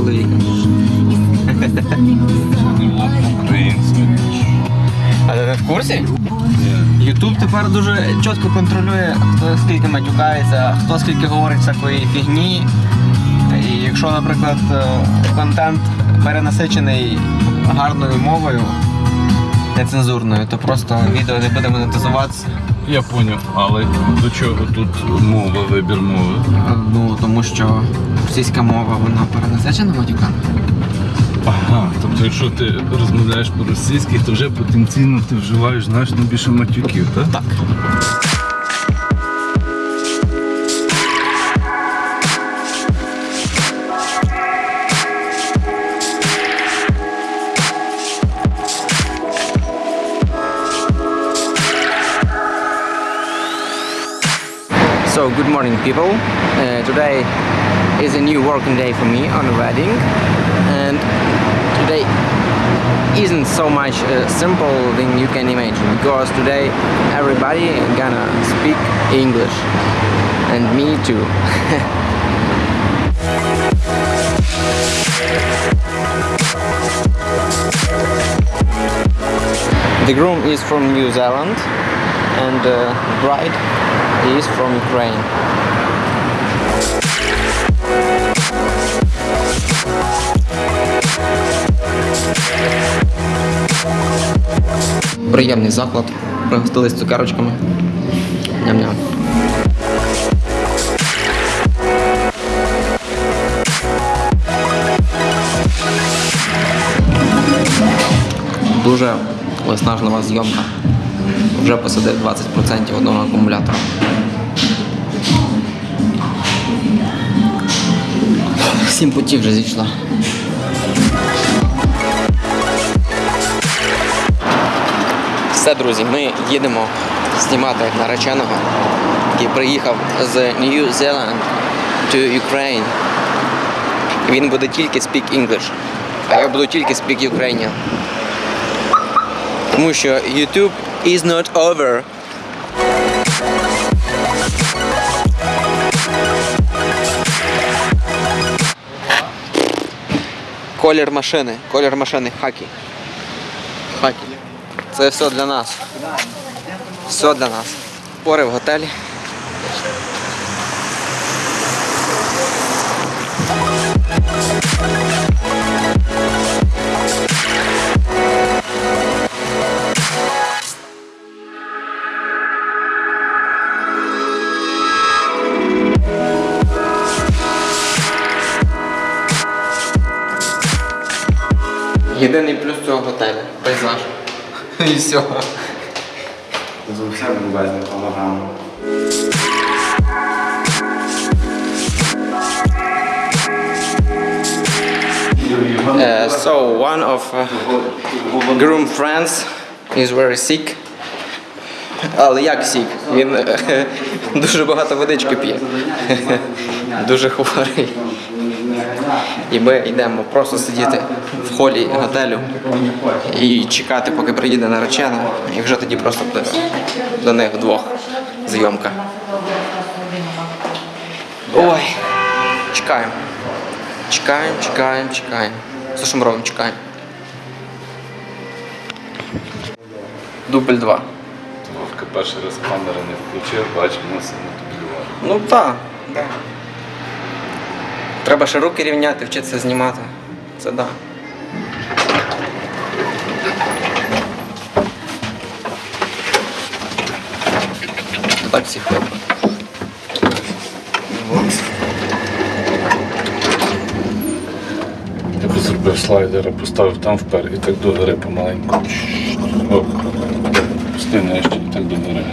чоловіка? А ти в курсі? Ютуб тепер дуже чітко контролює, хто скільки матюкається, хто скільки говорить всякої фігні. І якщо, наприклад, е, контент перенасичений гарною мовою, нецензурною, то просто відео не буде монетизуватися. Я поняв, але до чого тут мова, вибір мови? Е, Ну, тому що російська мова вона перенасичена матюками. Ага, тобто якщо ти розмовляєш по-російськи, то вже потенційно ти вживаєш значно більше матюків, так? Так. Good morning, people. Uh, today is a new working day for me on a wedding, and today isn't so much a simple thing you can imagine because today everybody gonna speak English, and me too. the groom is from New Zealand, and uh, bride is from Ukraine. Приємний заклад. Пригостились цукерочками. Ням-ням. Дуже виснажлива зйомка. Вже посадив 20% одного акумулятора. Сім путів вже зійшла. Все, друзі, ми їдемо знімати нареченого, який приїхав з New Zealand to Ukraine. Він буде тільки speak English, а я буду тільки speak Ukrainian. Тому що YouTube is not over. Колір машини, колір машини хакі. Хакі. Це все для нас. Все для нас. Пори в готелі. Єдиний плюс цього готелю. Пейзаж. І все. За все безбезно. Uh, so one of uh, groom friends is very sick. Але як сік? Він е, дуже багато водички п'є. Дуже хворий. І ми йдемо просто сидіти холі готелю і чекати, поки приїде наречена, і вже тоді просто до них вдвох зйомка. Ой, чекаємо. Чекаємо, чекаємо, чекаємо. Все, що ми робимо, чекаємо. Дубль 2. Вовка перший раз камери не включив, бачимо, мусимо дублювати. Ну так. Да. Треба ще руки рівняти, вчитися знімати. Це. Так всі хлопці. Я би зробив слайдера, поставив там впер і так до гори помаленьку. О, пусти нижче і так до гори.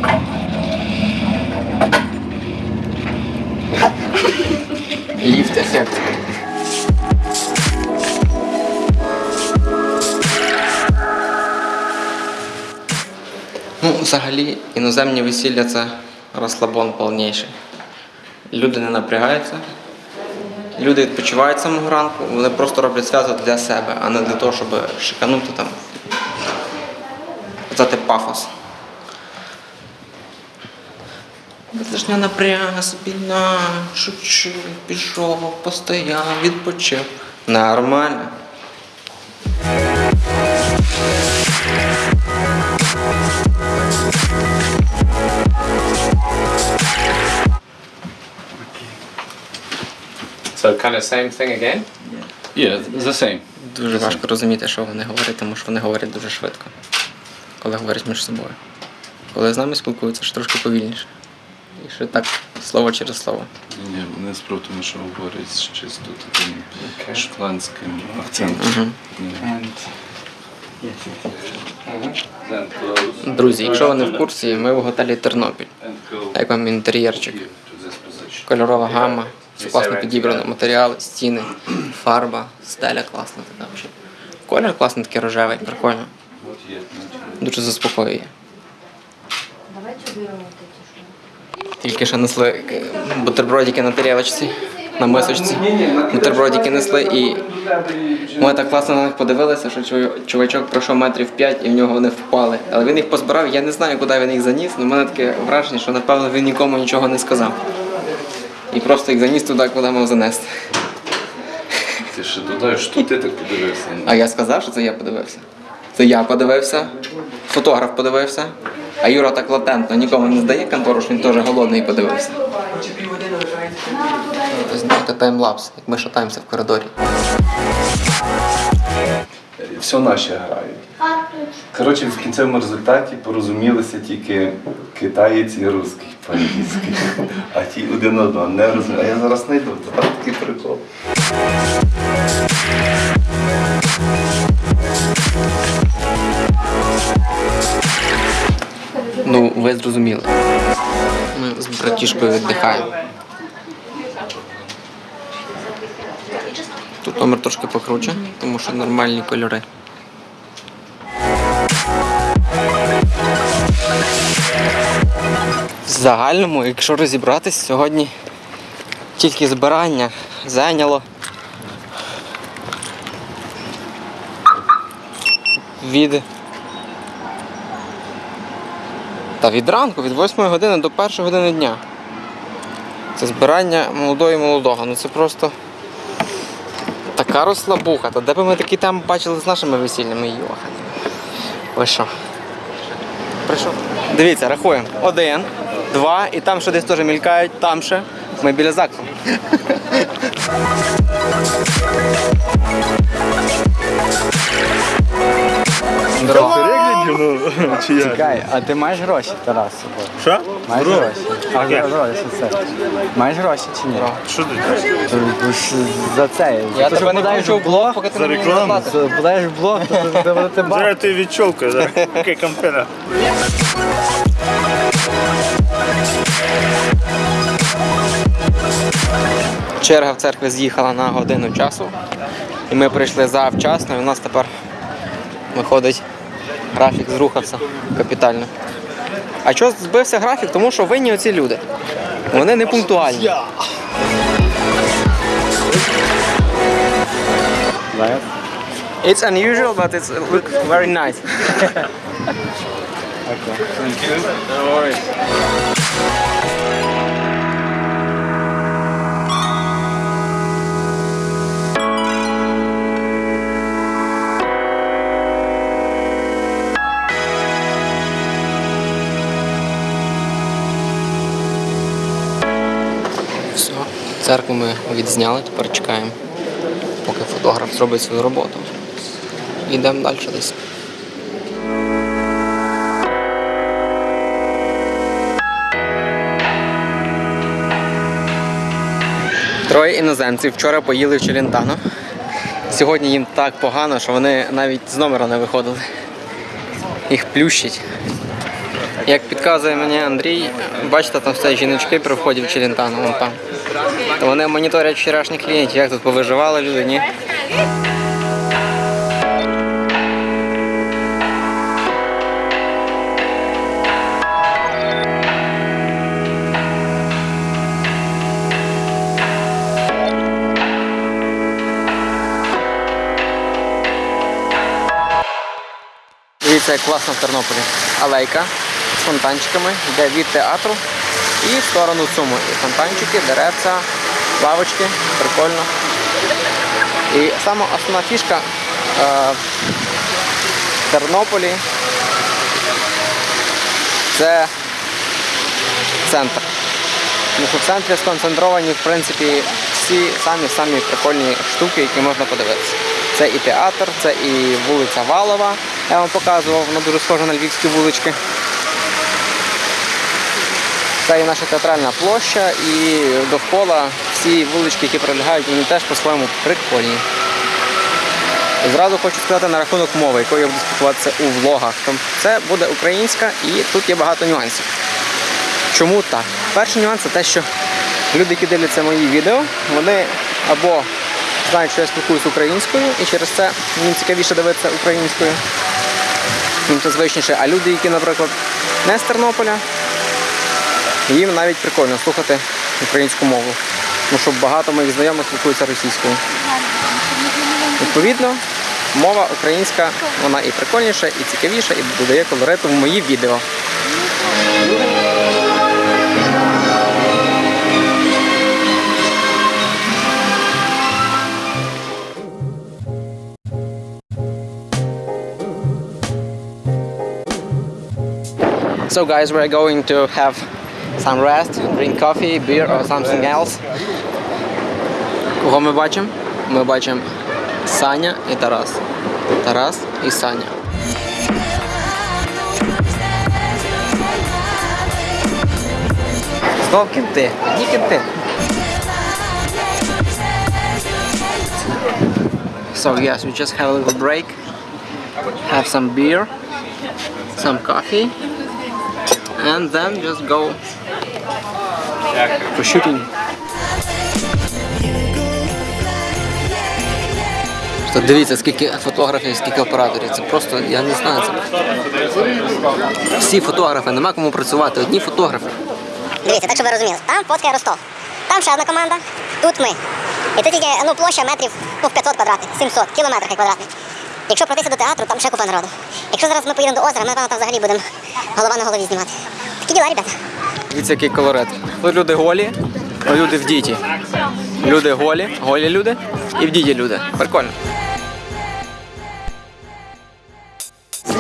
Ліфт ефект. Ну, взагалі, іноземні весілля це розслабон повніший. Люди не напрягаються, люди відпочивають самого ранку, вони просто роблять свято для себе, а не для того, щоб шиканути там. Казати пафос. Лишня напряга собі на шучу, пішов, постояв, відпочив. Нормально. So kind of same thing again. Yeah, the same. Дуже важко розуміти, що вони говорять, тому що вони говорять дуже швидко, коли говорять між собою. Коли з нами спілкуються, ж трошки повільніше. І ще так слово через слово. Ні, не справді, що говорять з чисто таким шотландським акцентом. Ні. Then close Друзі, якщо ви не в курсі, ми в готелі Тернопіль. Як вам інтер'єрчик? Кольорова гама, все класно підібрано, матеріали, стіни, фарба, стеля класна така взагалі. Колір класний такий рожевий, прикольно. Дуже заспокоює. Тільки що несли бутербродики на тарілочці, на мисочці. Бутербродики несли і ми так класно на них подивилися, що чувачок пройшов метрів 5 і в нього вони впали. Але він їх позбирав, я не знаю, куди він їх заніс, але в мене таке враження, що напевно він нікому нічого не сказав. І просто їх заніс туди, куди мав занести. Ти ще додаєш, що ти так подивився. А я сказав, що це я подивився. Це я подивився, фотограф подивився, а Юра так латентно нікому не здає контору, що він теж голодний і подивився. Знаєте, таймлапс, як ми шатаємося в коридорі. Все наші грають. Коротше, в кінцевому результаті порозумілися тільки китаєць і русський по-англійськи. А ті один одного не розуміють. А я зараз знайду, то там такий прикол. Ну, ви зрозуміли. Ми з братішкою віддихаємо. Тут номер трошки покруче, тому що нормальні кольори. Загальному, якщо розібратись, сьогодні тільки збирання зайняло від Та від ранку, від 8 години до 1 години дня. Це збирання молодого і молодого. Ну це просто така розслабуха. Та де б ми такі там бачили з нашими весільними йохами. Ви що? Прийшов. Дивіться, рахуємо. Один, два, і там ще десь теж мількають, там ще. Ми біля ЗАГСу. Чекай, а ти маєш гроші, Тарас, з собою? Що? Маєш гроші? А гроші це. Маєш гроші чи ні? Що ти? Ж За це. Я Ти тебе не включу в блог, поки ти За мені не рекламу? заплатиш. Подаєш в блог, то ти- ти будете бачити. Зараз ти відчолкаєш, зараз. Окей, компера. Черга в церкві з'їхала на годину часу. І ми прийшли завчасно, і у нас тепер виходить графік зрухався капітально. А чого збився графік? Тому що винні оці люди. Вони не пунктуальні. It's unusual, but it's look very nice. Все, церкву ми відзняли, тепер чекаємо, поки фотограф зробить свою роботу. Йдемо далі десь. Троє іноземців вчора поїли в Челентано. Сьогодні їм так погано, що вони навіть з номера не виходили. Їх плющить. Як підказує мені Андрій, бачите, там стоять жіночки при вході в Челентано, вон там. Вони моніторять вчорашніх клієнтів, як тут повиживали люди, ні? Дивіться, класно в Тернополі. Алейка з фонтанчиками, йде від театру і в сторону Цуму. І фонтанчики, деревця, лавочки, прикольно. І сама основна фішка е, в Тернополі це центр. Тому що в центрі сконцентровані, в принципі, всі самі-самі прикольні штуки, які можна подивитися. Це і театр, це і вулиця Валова, я вам показував, вона дуже схожа на львівські вулички. Це і наша театральна площа, і довкола всі вулички, які прилягають, вони теж по-своєму прикольні. Зразу хочу сказати на рахунок мови, якою я буду спілкуватися у влогах. Це буде українська і тут є багато нюансів. Чому так? Перший нюанс це те, що люди, які дивляться мої відео, вони або знають, що я спілкуюся українською, і через це їм цікавіше дивитися українською. Їм це звичніше. А люди, які, наприклад, не з Тернополя, їм навіть прикольно слухати українську мову. Тому що багато моїх знайомих спілкуються російською. Відповідно, мова українська, вона і прикольніша, і цікавіша, і додає колориту в мої відео. So guys, we're going to have some rest, drink coffee, beer or something else. Кого ми бачимо? Ми бачимо Саня і Тарас. Тарас і Саня. Знов кінти. Одні кінти. So yes, we just have a little break. Have some beer, some coffee, And then just go for shooting. Дивіться, скільки фотографів, скільки операторів. Це просто, я не знаю. Це... Всі фотографи, нема кому працювати, одні фотографи. Дивіться, так щоб ви розуміли. Там фоткає Ростов. Там ще одна команда, тут ми. І це тільки ну, площа метрів ну, 500 квадратних, 700, кілометрів квадратних. Якщо пройтися до театру, там ще купа народу. Якщо зараз ми поїдемо до озера, ми напевно там взагалі будемо голова на голові знімати. Такі діла, ребята. Дивіться, який колорит. Тут люди голі, люди в діті. Люди голі, голі люди і в діті люди. Прикольно.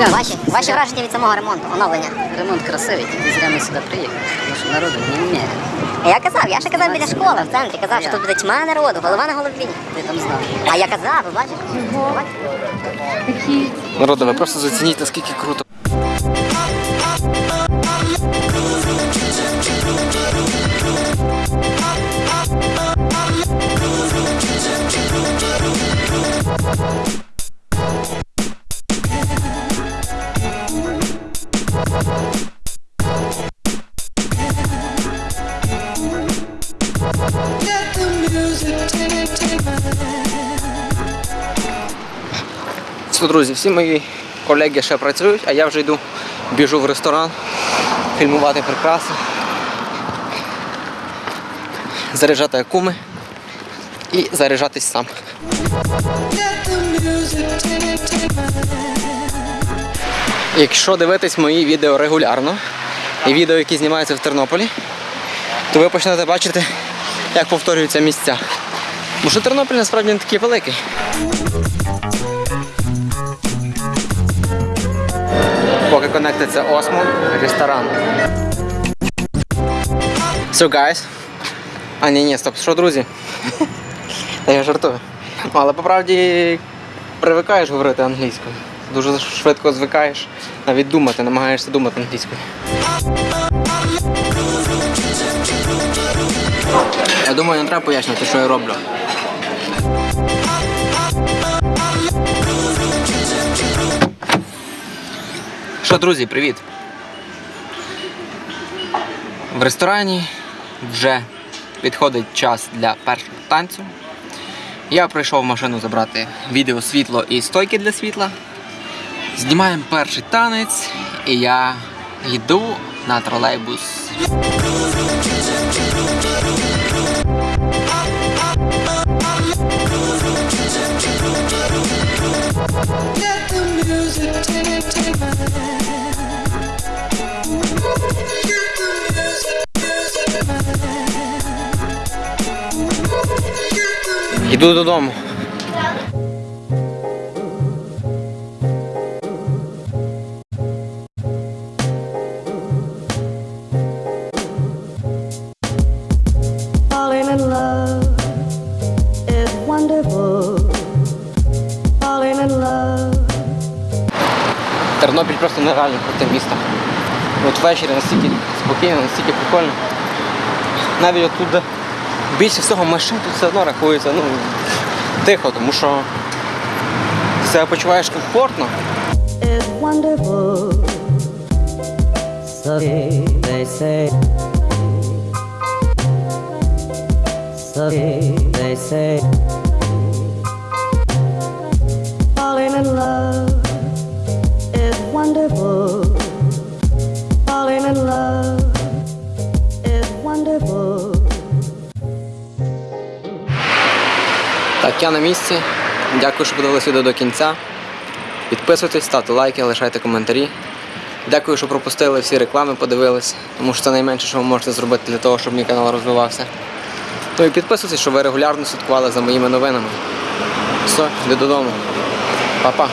Ваші, ваші враження від самого ремонту, оновлення. Ремонт красивий, тільки зря ми сюди приїхали, тому що народу вміє. Я казав, я ще казав біля школи в центрі, казав, що тут буде тьма народу, голова на голові. Ти там знав. А я казав, ви бачите? Народу, ви просто зацініть, наскільки круто. Друзі, всі мої колеги ще працюють, а я вже йду, біжу в ресторан, фільмувати прикраси, заряджати акуми і заряджатись сам. Якщо дивитись мої відео регулярно і відео, які знімаються в Тернополі, то ви почнете бачити, як повторюються місця. Тому що Тернопіль насправді не такий великий. Поки конектиться Осмо, ресторан. So guys. А ні, ні, стоп, що, друзі? Та я жартую. Але по правді привикаєш говорити англійською. Дуже швидко звикаєш, навіть думати, намагаєшся думати англійською. Я думаю, не треба пояснювати, що я роблю. Що, друзі, привіт! В ресторані вже підходить час для першого танцю. Я прийшов в машину забрати відео світло і стойки для світла. Знімаємо перший танець, і я йду на тролейбус. In love. Тернопіль просто нереально круте місто. От ввечері настільки спокійно, настільки прикольно. Навіть отут, більше всього машин тут все одно рахується ну, тихо, тому що себе почуваєш комфортно. Falling in love is wonderful. Так, я на місці. Дякую, що подивилися відео до кінця. Підписуйтесь, ставте лайки, лишайте коментарі. Дякую, що пропустили всі реклами, подивились, тому що це найменше, що ви можете зробити для того, щоб мій канал розвивався. Ну і підписуйтесь, щоб ви регулярно слідкували за моїми новинами. Все, йду додому. Па-па.